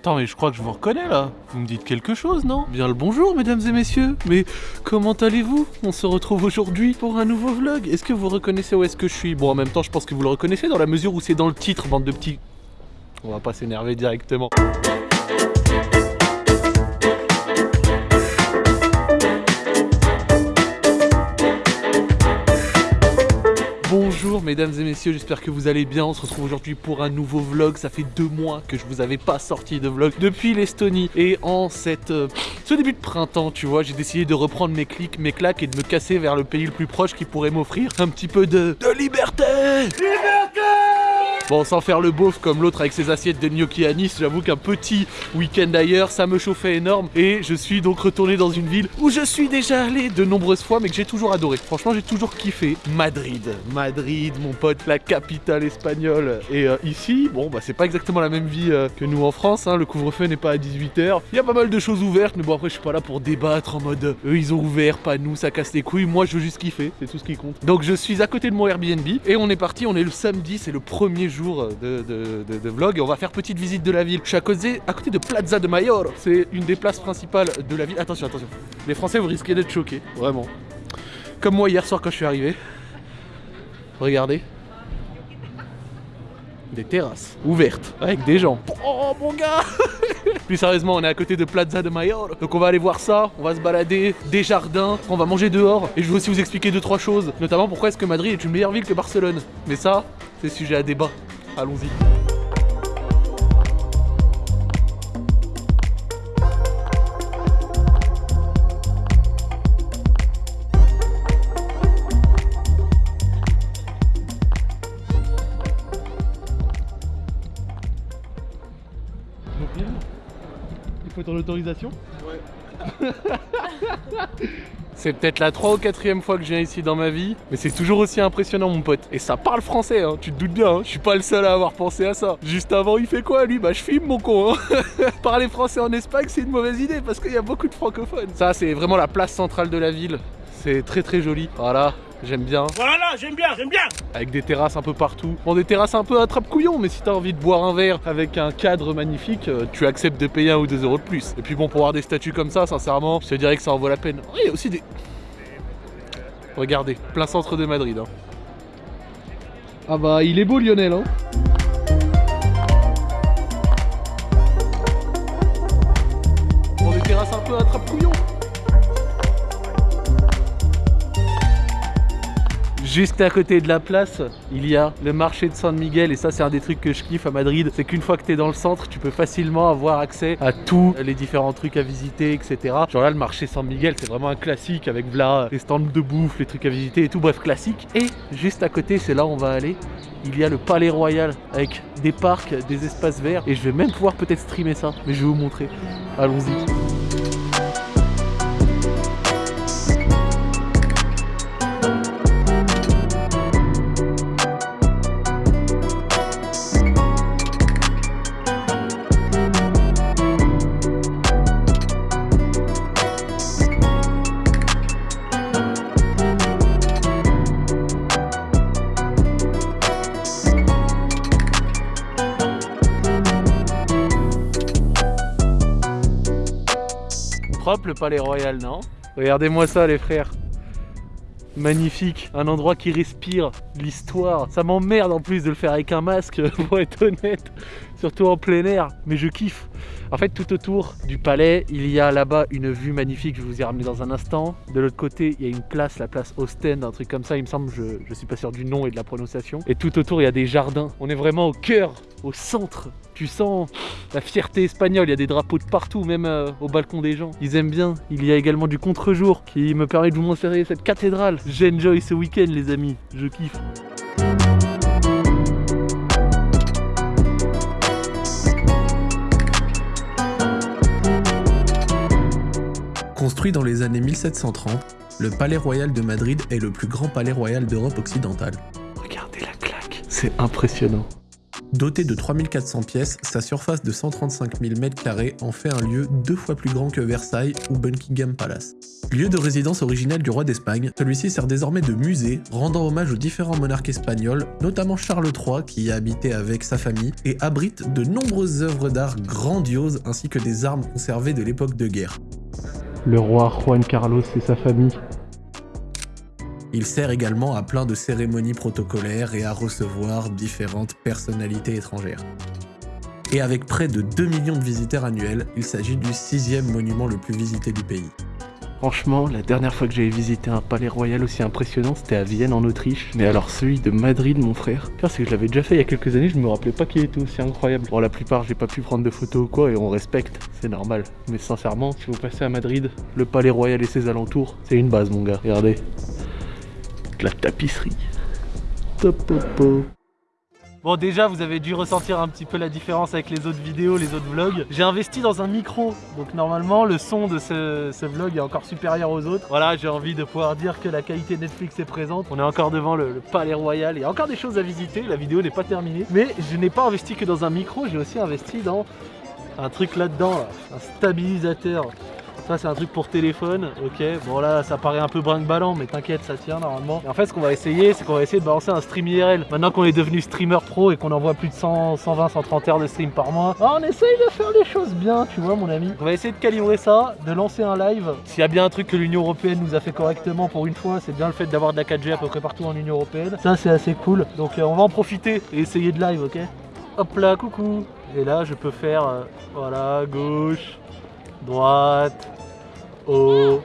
Attends, mais je crois que je vous reconnais là. Vous me dites quelque chose, non? Bien le bonjour, mesdames et messieurs. Mais comment allez-vous? On se retrouve aujourd'hui pour un nouveau vlog. Est-ce que vous reconnaissez où est-ce que je suis? Bon, en même temps, je pense que vous le reconnaissez dans la mesure où c'est dans le titre, bande de petits. On va pas s'énerver directement. Bonjour mesdames et messieurs, j'espère que vous allez bien. On se retrouve aujourd'hui pour un nouveau vlog. Ça fait deux mois que je vous avais pas sorti de vlog depuis l'Estonie. Et en cette, euh, ce début de printemps, tu vois, j'ai décidé de reprendre mes clics, mes claques et de me casser vers le pays le plus proche qui pourrait m'offrir un petit peu de, de liberté. Liberté Bon, sans faire le beauf comme l'autre avec ses assiettes de gnocchi à Nice, j'avoue qu'un petit week-end ailleurs, ça me chauffait énorme. Et je suis donc retourné dans une ville où je suis déjà allé de nombreuses fois, mais que j'ai toujours adoré. Franchement, j'ai toujours kiffé. Madrid. Madrid, mon pote, la capitale espagnole. Et euh, ici, bon, bah c'est pas exactement la même vie euh, que nous en France. Hein. Le couvre-feu n'est pas à 18h. Il y a pas mal de choses ouvertes, mais bon, après, je suis pas là pour débattre en mode eux, ils ont ouvert, pas nous, ça casse les couilles. Moi, je veux juste kiffer. C'est tout ce qui compte. Donc, je suis à côté de mon Airbnb et on est parti. On est le samedi, c'est le premier jour de, vlog et on va faire petite visite de la ville. Je suis à côté, à côté de Plaza de Mayor, c'est une des places principales de la ville. Attention, attention, les Français vous risquez d'être choqués, vraiment. Comme moi hier soir quand je suis arrivé. Regardez. Des terrasses ouvertes avec des gens. Oh mon gars Plus sérieusement, on est à côté de Plaza de Mayor. Donc on va aller voir ça, on va se balader, des jardins, on va manger dehors. Et je veux aussi vous expliquer deux trois choses. Notamment pourquoi est-ce que Madrid est une meilleure ville que Barcelone? Mais ça, c'est sujet à débat. Allons-y. Il faut ton autorisation Ouais. C'est peut-être la 3 ou 4ème fois que je viens ici dans ma vie, mais c'est toujours aussi impressionnant mon pote. Et ça parle français, hein, tu te doutes bien, hein. je suis pas le seul à avoir pensé à ça. Juste avant, il fait quoi lui? Bah je filme mon con. Hein. Parler français en Espagne, c'est une mauvaise idée parce qu'il y a beaucoup de francophones. Ça, c'est vraiment la place centrale de la ville. C'est très très joli. Voilà, j'aime bien. Voilà, j'aime bien, j'aime bien Avec des terrasses un peu partout. Bon, des terrasses un peu attrape-couillon, mais si t'as envie de boire un verre avec un cadre magnifique, euh, tu acceptes de payer un ou deux euros de plus. Et puis bon, pour avoir des statues comme ça, sincèrement, je te dirais que ça en vaut la peine. Il y a aussi des... Regardez, plein centre de Madrid. Hein. Ah bah, il est beau Lionel, hein Bon, des terrasses un peu attrape-couillon. Juste à côté de la place, il y a le marché de San Miguel et ça c'est un des trucs que je kiffe à Madrid, c'est qu'une fois que tu es dans le centre, tu peux facilement avoir accès à tous les différents trucs à visiter, etc. Genre là le marché San Miguel c'est vraiment un classique avec là les stands de bouffe, les trucs à visiter et tout, bref classique. Et juste à côté, c'est là où on va aller, il y a le Palais Royal avec des parcs, des espaces verts et je vais même pouvoir peut-être streamer ça, mais je vais vous montrer. Allons-y. Le palais royal, non Regardez-moi ça les frères. Magnifique, un endroit qui respire l'histoire. Ça m'emmerde en plus de le faire avec un masque, pour être honnête, surtout en plein air, mais je kiffe. En fait, tout autour du palais, il y a là-bas une vue magnifique, je vous ai ramené dans un instant. De l'autre côté, il y a une place, la place Ostend, un truc comme ça, il me semble, je, je suis pas sûr du nom et de la prononciation. Et tout autour, il y a des jardins. On est vraiment au cœur, au centre tu sens la fierté espagnole, il y a des drapeaux de partout, même euh, au balcon des gens. Ils aiment bien. Il y a également du contre-jour qui me permet de vous montrer cette cathédrale. J'enjoy ce week-end les amis, je kiffe. Construit dans les années 1730, le Palais Royal de Madrid est le plus grand palais royal d'Europe occidentale. Regardez la claque, c'est impressionnant. Doté de 3400 pièces, sa surface de 135 000 m2 en fait un lieu deux fois plus grand que Versailles ou Buckingham Palace. Lieu de résidence originelle du roi d'Espagne, celui-ci sert désormais de musée, rendant hommage aux différents monarques espagnols, notamment Charles III qui y a habité avec sa famille, et abrite de nombreuses œuvres d'art grandioses ainsi que des armes conservées de l'époque de guerre. Le roi Juan Carlos et sa famille. Il sert également à plein de cérémonies protocolaires et à recevoir différentes personnalités étrangères. Et avec près de 2 millions de visiteurs annuels, il s'agit du sixième monument le plus visité du pays. Franchement, la dernière fois que j'avais visité un palais royal aussi impressionnant, c'était à Vienne en Autriche. Mais alors celui de Madrid, mon frère, c'est que je l'avais déjà fait il y a quelques années, je me rappelais pas qu'il était aussi incroyable. Bon, la plupart, j'ai pas pu prendre de photos ou quoi, et on respecte, c'est normal. Mais sincèrement, si vous passez à Madrid, le palais royal et ses alentours, c'est une base, mon gars. Regardez, la tapisserie. Top. Bon déjà vous avez dû ressentir un petit peu la différence avec les autres vidéos, les autres vlogs. J'ai investi dans un micro, donc normalement le son de ce, vlog est encore supérieur aux autres. Voilà, j'ai envie de pouvoir dire que la qualité Netflix est présente. On est encore devant le, palais royal, il y a encore des choses à visiter, la vidéo n'est pas terminée. Mais je n'ai pas investi que dans un micro, j'ai aussi investi dans un truc là-dedans, un stabilisateur. Ça c'est un truc pour téléphone, ok. Bon là ça paraît un peu brinque-ballant mais t'inquiète ça tient normalement. en fait ce qu'on va essayer c'est qu'on va essayer de balancer un stream IRL. Maintenant qu'on est devenu streamer pro et qu'on envoie plus de 100, 120, 130 heures de stream par mois, bah, on essaye de faire les choses bien tu vois mon ami. On va essayer de calibrer ça, de lancer un live. S'il y a bien un truc que l'Union Européenne nous a fait correctement pour une fois c'est bien le fait d'avoir de la 4G à peu près partout en Union Européenne. Ça c'est assez cool. Donc euh, on va en profiter et essayer de live ok. Hop là coucou Et là je peux faire euh, voilà gauche, droite, Oh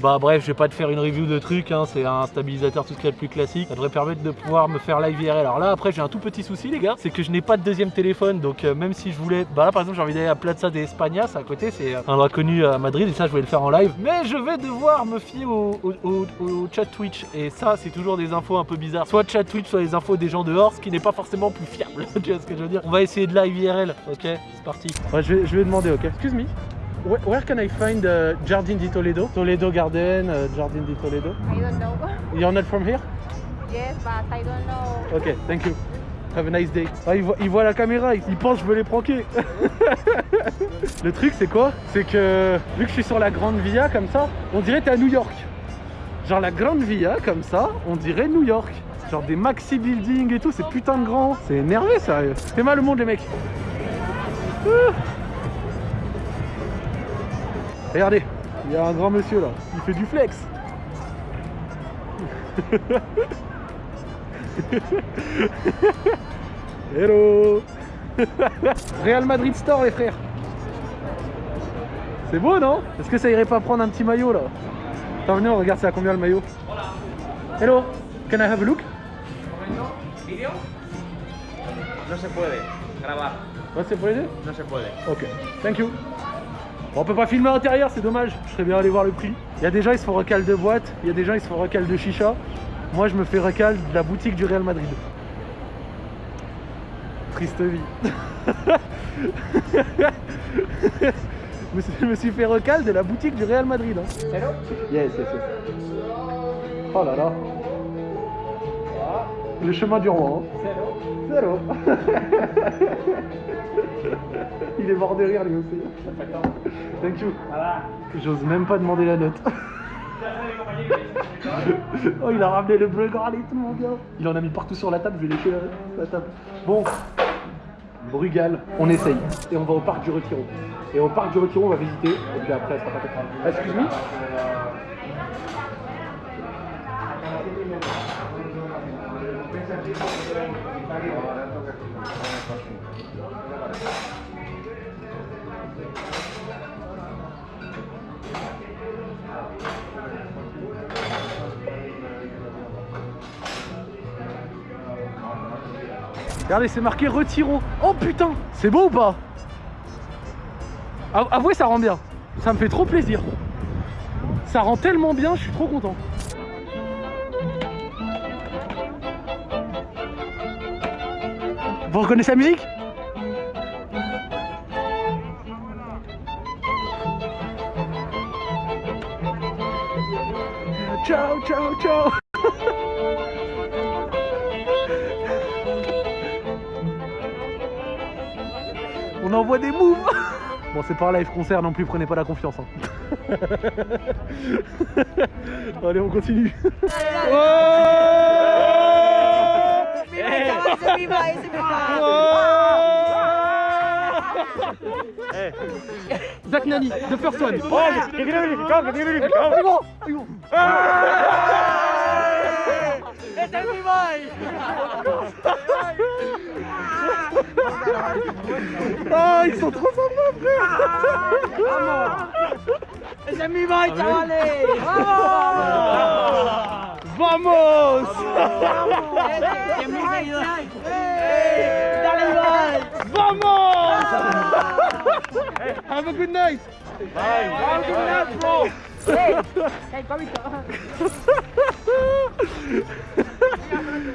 bah bref, je vais pas te faire une review de trucs, hein, c'est un stabilisateur tout ce qu'il y a de plus classique. Ça devrait permettre de pouvoir me faire live IRL. Alors là après j'ai un tout petit souci les gars, c'est que je n'ai pas de deuxième téléphone, donc euh, même si je voulais... Bah là par exemple j'ai envie d'aller à Plaza de España, à côté, c'est un endroit connu à Madrid et ça je voulais le faire en live. Mais je vais devoir me fier au, chat Twitch et ça c'est toujours des infos un peu bizarres. Soit chat Twitch, soit les infos des gens dehors, ce qui n'est pas forcément plus fiable. tu vois ce que je veux dire On va essayer de live IRL, ok C'est parti. Ouais, je, vais, je vais demander, ok Excuse me Where, where, can I find uh, Jardin di Toledo? Toledo Garden, uh, Jardin di Toledo? I don't know. You're not from here? Yes, but I don't know. Ok, thank you. Have a nice day. Ah, il, voit, il voit la caméra, il, pense que je veux les pranker. Le truc, c'est quoi? C'est que, vu que je suis sur la Grande Via, comme ça, on dirait t'es à New York. Genre la Grande Via, comme ça, on dirait New York. Genre des maxi buildings et tout, c'est putain de grand. C'est énervé, sérieux. C'est mal le monde, les mecs. Ah. Regardez, il y a un grand monsieur là, il fait du flex. Hello. Real Madrid Store les frères. C'est beau non? Est-ce que ça irait pas prendre un petit maillot là? Attends venez on regarde c'est à combien le maillot? Hello. Can I have a look? Video No se puede grabar. No se puede? No se puede. Ok, thank you on peut pas filmer à l'intérieur, c'est dommage. Je serais bien allé voir le prix. Il y a des gens, ils se font recal de boîte. Il y a des gens, ils se font recal de chicha. Moi, je me fais recal de la boutique du Real Madrid. Triste vie. je me suis fait recal de la boutique du Real Madrid. Hein. Hello Yes, yes, yes. Oh là là. Le chemin du roi. Hein. Il est mort de rire lui aussi. Thank you. J'ose même pas demander la note. oh il a ramené le bleu tout mon gars. Il en a mis partout sur la table, je vais lécher la, table. Bon, Brugal, on essaye. Et on va au parc du Retiron. Et au parc du Retiron, on va visiter. Et puis après, ça sera pas Excuse-moi? Regardez, c'est marqué retiro. Oh putain, c'est beau ou pas? Avouez, ça rend bien. Ça me fait trop plaisir. Ça rend tellement bien, je suis trop content. Vous reconnaissez la musique Ciao, ciao, ciao envoie des moves Bon, c'est pas un live concert non plus, prenez pas la confiance. hein. Allez, on continue. Zach Nani, the first one. Ah, ils sont trop sympas, frère Vamos Vamos ¡Dale like! ¡Vamos! Have a good night. Have a good night, bro.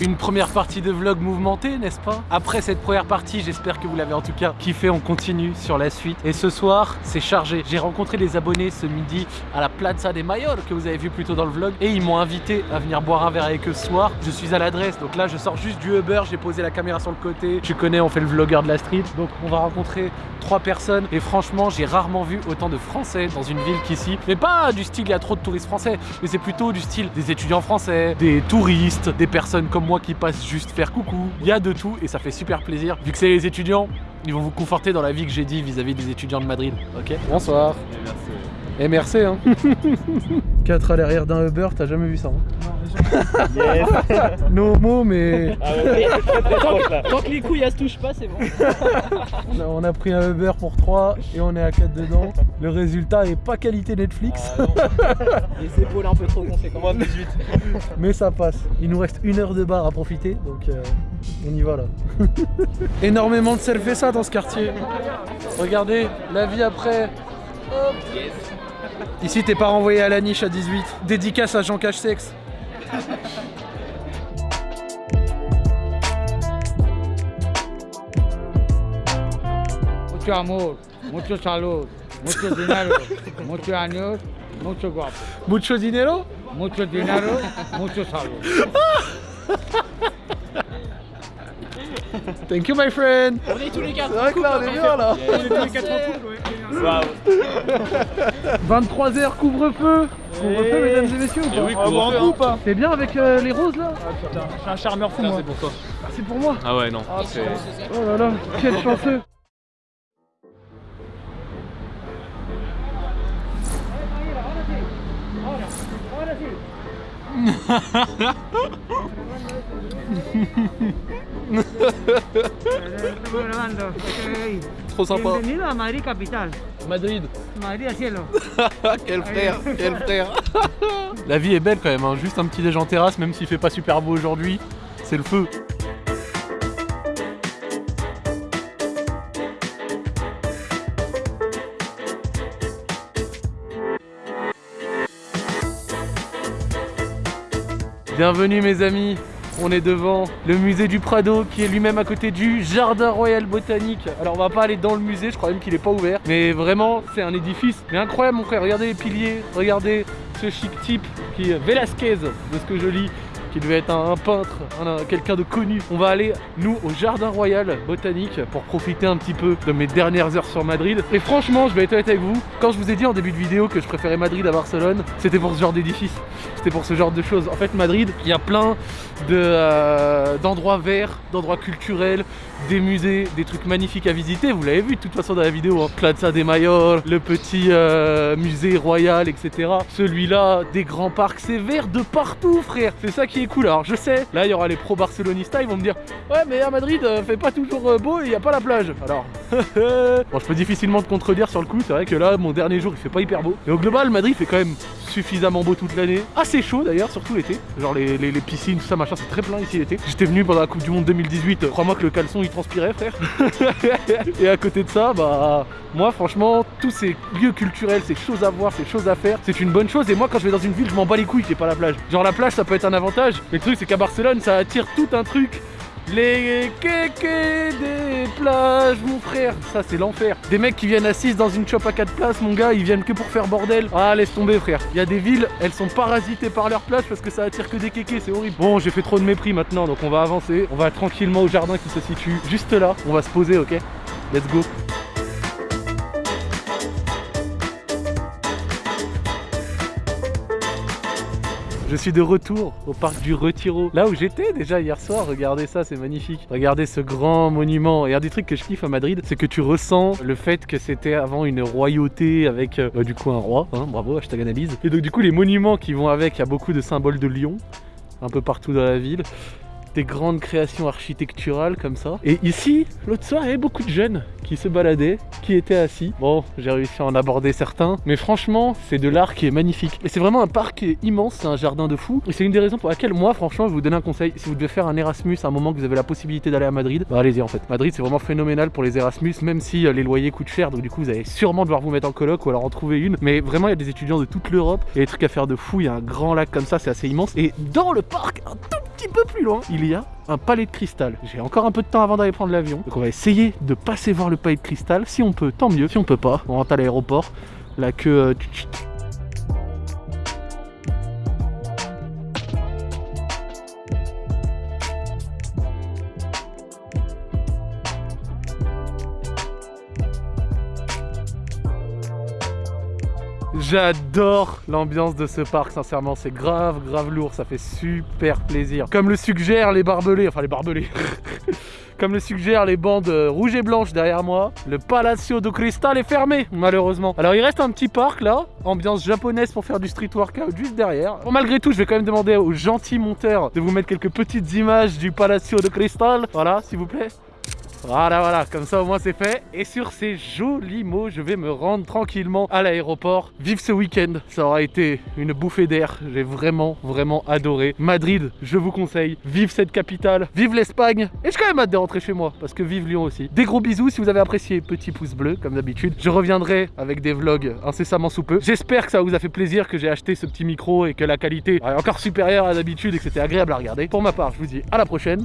Une première partie de vlog mouvementé, n'est-ce pas? Après cette première partie, j'espère que vous l'avez en tout cas kiffé, on continue sur la suite. Et ce soir, c'est chargé. J'ai rencontré les abonnés ce midi à la Plaza des Mayor que vous avez vu plus tôt dans le vlog. Et ils m'ont invité à venir boire un verre avec eux ce soir. Je suis à l'adresse, donc là je sors juste du Uber, j'ai posé la caméra sur le côté. Tu connais, on fait le vlogueur de la street, donc on va rencontrer trois personnes et franchement, j'ai rarement vu autant de Français dans une ville qu'ici. Mais pas du style il y a trop de touristes français, mais c'est plutôt du style des étudiants français, des touristes, des personnes comme moi qui passent juste faire coucou. Il y a de tout et ça fait super plaisir. Vu que c'est les étudiants, ils vont vous conforter dans la vie que j'ai dit vis-à-vis des étudiants de Madrid. Ok? Bonsoir. Merci. hein. 4 à l'arrière d'un Uber, t'as jamais vu ça hein No mots, mais Tant que les couilles elles se touchent pas, c'est bon. on a, on a pris un Uber pour 3 et on est à 4 dedans. Le résultat est pas qualité Netflix, Les épaules un peu trop conséquentes. mais ça passe. Il nous reste une heure de bar à profiter, donc euh, on y va là. Énormément de selfie dans ce quartier. Regardez, la vie après. Hop. Ici, t'es pas renvoyé à la niche à 18. Dédicace à Jean Cache-Sexe. Mucho amor, mucho salud, mucho dinero, muchos años, mucho guapo. Mucho dinero? Mucho dinero, mucho salud. Thank you, my friend. On est tous les quatre. C'est vrai que là, on est bien là. On est tous les quatre en couple, ouais. 23h, couvre-feu. Couvre-feu, mesdames et messieurs. ou pas oui, couvre-feu, coupe, hein. C'est bien avec euh, les roses là Je suis un charmeur fou, moi. C'est pour toi. C'est pour moi. Ah ouais, non. c'est- Oh là là, quel chanceux. Trop sympa. Bienvenido a Madrid capital. Madrid. Madrid a cielo. quel frère, quel frère. La vie est belle quand même, hein. juste un petit déj en terrasse, même s'il fait pas super beau aujourd'hui, c'est le feu. Bienvenue mes amis, on est devant le musée du Prado qui est lui-même à côté du Jardin Royal Botanique. Alors on va pas aller dans le musée, je crois même qu'il est pas ouvert. Mais vraiment c'est un édifice mais incroyable mon frère, regardez les piliers, regardez ce chic type qui est Velasquez de ce que je lis qui devait être un, peintre, un- un- quelqu'un de connu. On va aller, nous, au Jardin Royal Botanique pour profiter un petit peu de mes dernières heures sur Madrid. Et franchement, je vais être honnête avec vous, quand je vous ai dit en début de vidéo que je préférais Madrid à Barcelone, c'était pour ce genre d'édifice, c'était pour ce genre de choses. En fait, Madrid, il y a plein euh, d'endroits verts, d'endroits culturels, des musées, des trucs magnifiques à visiter. Vous l'avez vu de toute façon dans la vidéo, hein. Plaza de Mayor, le petit euh, musée royal, etc. Celui-là, des grands parcs, c'est vert de partout, frère. C'est ça qui cool. Alors je sais, là il y aura les pro barcelonistas, ils vont me dire ouais mais à Madrid, euh, fait pas toujours euh, beau et il y a pas la plage. Alors, bon, je peux difficilement te contredire sur le coup. C'est vrai que là, mon dernier jour, il fait pas hyper beau. Mais au global, Madrid fait quand même suffisamment beau toute l'année. Assez chaud d'ailleurs, surtout l'été. Genre les, les- piscines, tout ça, machin, c'est très plein ici l'été. J'étais venu pendant la Coupe du Monde 2018. euh, Crois-moi que le caleçon il transpirait, frère. Et à côté de ça, bah moi franchement, tous ces lieux culturels, ces choses à voir, ces choses à faire, c'est une bonne chose. Et moi quand je vais dans une ville, je m'en bats les couilles qu'il n'y ait pas la plage. Genre la plage ça peut être un avantage. Mais le truc c'est qu'à Barcelone ça attire tout un truc. Les kékés des plages, mon frère, ça c'est l'enfer. Des mecs qui viennent assis dans une shop à 4 places, mon gars, ils viennent que pour faire bordel. Ah, laisse tomber, frère. Il y a des villes, elles sont parasitées par leur plage parce que ça attire que des kékés, c'est horrible. Bon, j'ai fait trop de mépris maintenant, donc on va avancer. On va tranquillement au jardin qui se situe juste là. On va se poser, ok? Let's go. Je suis de retour au parc du Retiro, là où j'étais déjà hier soir. Regardez ça, c'est magnifique. Regardez ce grand monument. Et un des trucs que je kiffe à Madrid, c'est que tu ressens le fait que c'était avant une royauté avec euh, bah, du coup un roi. hein. bravo, hashtag analyse. Et donc du coup les monuments qui vont avec, il y a beaucoup de symboles de lion un peu partout dans la ville. Des grandes créations architecturales comme ça. Et ici, l'autre soir, il y avait beaucoup de jeunes qui se baladaient, qui étaient assis. Bon, j'ai réussi à en aborder certains, mais franchement, c'est de l'art qui est magnifique. Et c'est vraiment un parc qui est immense, c'est un jardin de fou. Et c'est une des raisons pour laquelle moi, franchement, je vous donner un conseil. Si vous devez faire un Erasmus à un moment que vous avez la possibilité d'aller à Madrid, bah allez-y en fait. Madrid, c'est vraiment phénoménal pour les Erasmus, même si euh, les loyers coûtent cher, donc du coup, vous allez sûrement devoir vous mettre en coloc ou alors en trouver une. Mais vraiment, il y a des étudiants de toute l'Europe. Il y a des trucs à faire de fou. Il y a un grand lac comme ça, c'est assez immense. Et dans le parc, un tout petit peu plus loin, il y a un palais de cristal. J'ai encore un peu de temps avant d'aller prendre l'avion. Donc on va essayer de passer voir le palais de cristal. Si on peut, tant mieux. Si on peut pas, on rentre à l'aéroport. La queue... euh, J'adore l'ambiance de ce parc, sincèrement, c'est grave, grave lourd, ça fait super plaisir. Comme le suggèrent les barbelés, enfin les barbelés, comme le suggèrent les bandes euh, rouges et blanches derrière moi, le Palacio de Cristal est fermé, malheureusement. Alors il reste un petit parc là, ambiance japonaise pour faire du street workout juste derrière. Bon, malgré tout, je vais quand même demander aux gentils monteurs de vous mettre quelques petites images du Palacio de Cristal. Voilà, s'il vous plaît. Voilà, voilà, comme ça au moins c'est fait. Et sur ces jolis mots, je vais me rendre tranquillement à l'aéroport. Vive ce week-end, ça aura été une bouffée d'air. J'ai vraiment, vraiment adoré. Madrid, je vous conseille. Vive cette capitale, vive l'Espagne. Et j'ai quand même hâte de rentrer chez moi, parce que vive Lyon aussi. Des gros bisous, si vous avez apprécié, petit pouce bleu, comme d'habitude. Je reviendrai avec des vlogs incessamment sous peu. J'espère que ça vous a fait plaisir, que j'ai acheté ce petit micro et que la qualité est encore supérieure à d'habitude et que c'était agréable à regarder. Pour ma part, je vous dis à la prochaine.